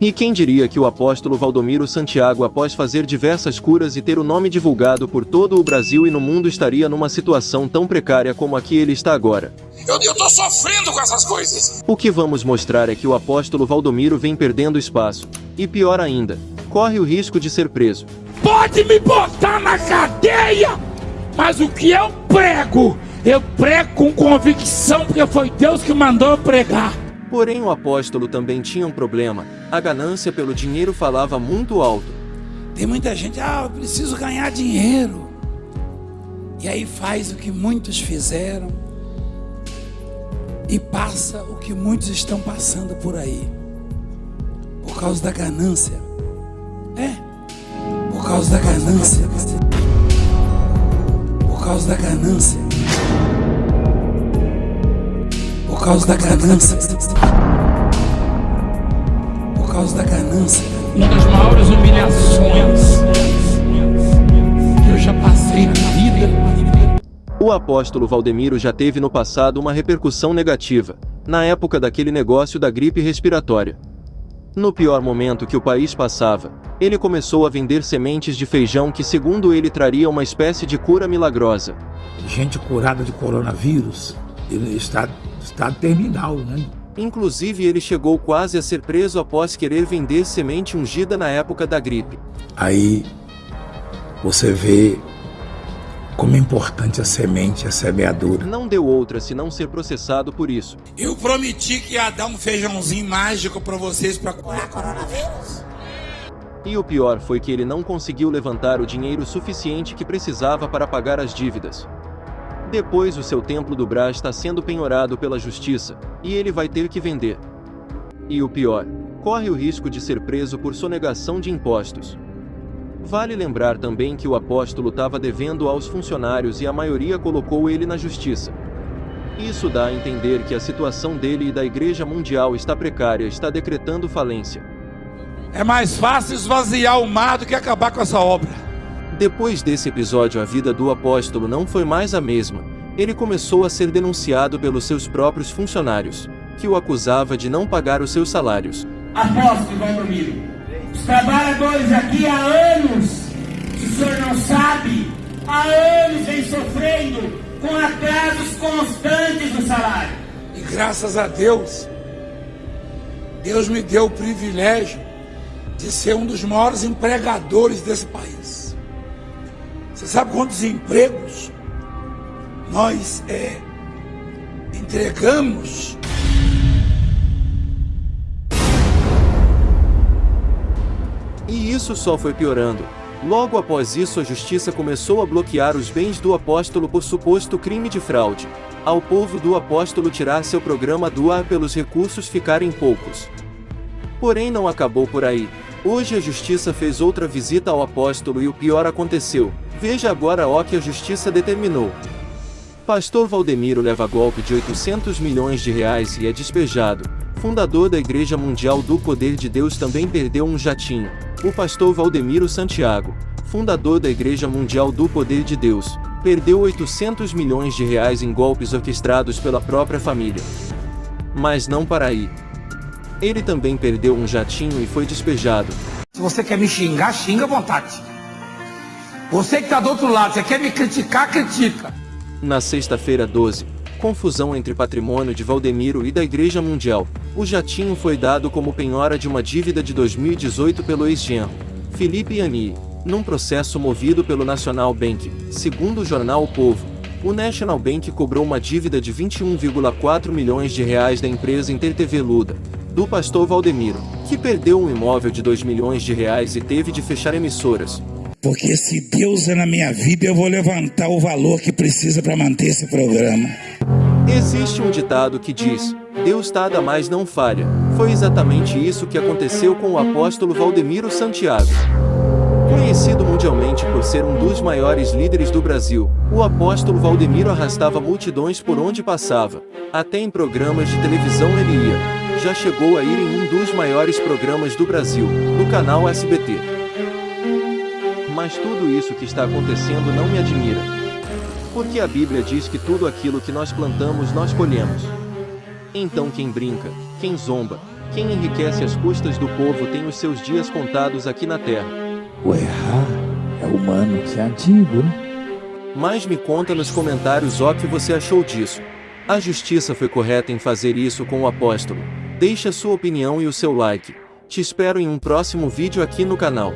E quem diria que o apóstolo Valdomiro Santiago, após fazer diversas curas e ter o nome divulgado por todo o Brasil e no mundo, estaria numa situação tão precária como a que ele está agora? Eu, eu tô sofrendo com essas coisas. O que vamos mostrar é que o apóstolo Valdomiro vem perdendo espaço. E pior ainda, corre o risco de ser preso. Pode me botar na cadeia, mas o que eu prego, eu prego com convicção, porque foi Deus que mandou eu pregar. Porém, o apóstolo também tinha um problema: a ganância pelo dinheiro falava muito alto. Tem muita gente, ah, eu preciso ganhar dinheiro. E aí faz o que muitos fizeram e passa o que muitos estão passando por aí, por causa da ganância. É, por causa da ganância. Por causa da ganância. Por causa da ganância. Por causa da ganância. Uma das maiores humilhações que eu já passei na vida. O apóstolo Valdemiro já teve no passado uma repercussão negativa, na época daquele negócio da gripe respiratória. No pior momento que o país passava, ele começou a vender sementes de feijão que, segundo ele, traria uma espécie de cura milagrosa. Gente curada de coronavírus, ele está estado terminal, né? Inclusive, ele chegou quase a ser preso após querer vender semente ungida na época da gripe. Aí você vê como é importante a semente, a semeadura. Não deu outra senão ser processado por isso. Eu prometi que ia dar um feijãozinho mágico para vocês para curar coronavírus. E o pior foi que ele não conseguiu levantar o dinheiro suficiente que precisava para pagar as dívidas. Depois o seu templo do Bra está sendo penhorado pela justiça, e ele vai ter que vender. E o pior, corre o risco de ser preso por sonegação de impostos. Vale lembrar também que o apóstolo estava devendo aos funcionários e a maioria colocou ele na justiça. Isso dá a entender que a situação dele e da Igreja Mundial está precária, está decretando falência. É mais fácil esvaziar o mar do que acabar com essa obra. Depois desse episódio, a vida do apóstolo não foi mais a mesma. Ele começou a ser denunciado pelos seus próprios funcionários, que o acusava de não pagar os seus salários. Apóstolo Valdomiro, os trabalhadores aqui há anos, se o senhor não sabe, há anos vem sofrendo com atrasos constantes no salário. E graças a Deus, Deus me deu o privilégio de ser um dos maiores empregadores desse país. Você sabe quantos empregos nós é, entregamos E isso só foi piorando. Logo após isso, a justiça começou a bloquear os bens do apóstolo por suposto crime de fraude. Ao povo do apóstolo tirar seu programa do ar pelos recursos ficarem poucos. Porém, não acabou por aí. Hoje a justiça fez outra visita ao apóstolo e o pior aconteceu. Veja agora o que a justiça determinou. Pastor Valdemiro leva golpe de 800 milhões de reais e é despejado. Fundador da Igreja Mundial do Poder de Deus também perdeu um jatinho. O pastor Valdemiro Santiago, fundador da Igreja Mundial do Poder de Deus, perdeu 800 milhões de reais em golpes orquestrados pela própria família. Mas não para aí. Ele também perdeu um jatinho e foi despejado. Se você quer me xingar, xinga à vontade. Você que está do outro lado, você quer me criticar, critica. Na sexta-feira 12, confusão entre patrimônio de Valdemiro e da Igreja Mundial. O jatinho foi dado como penhora de uma dívida de 2018 pelo ex-genro, Felipe Yani, num processo movido pelo National Bank. Segundo o jornal O Povo, o National Bank cobrou uma dívida de 21,4 milhões de reais da empresa InterTV Luda, do pastor Valdemiro, que perdeu um imóvel de 2 milhões de reais e teve de fechar emissoras. Porque se Deus é na minha vida, eu vou levantar o valor que precisa para manter esse programa. Existe um ditado que diz: Deus tarda, mas não falha. Foi exatamente isso que aconteceu com o apóstolo Valdemiro Santiago. Conhecido mundialmente por ser um dos maiores líderes do Brasil, o apóstolo Valdemiro arrastava multidões por onde passava. Até em programas de televisão ele ia. Já chegou a ir em um dos maiores programas do Brasil, no canal SBT. Mas tudo isso que está acontecendo não me admira. Porque a Bíblia diz que tudo aquilo que nós plantamos nós colhemos. Então quem brinca, quem zomba, Quem enriquece às custas do povo tem os seus dias contados aqui na terra. O errar é humano, isso é antigo, né? Mas me conta nos comentários o que você achou disso. A justiça foi correta em fazer isso com o apóstolo. Deixe a sua opinião e o seu like. Te espero em um próximo vídeo aqui no canal.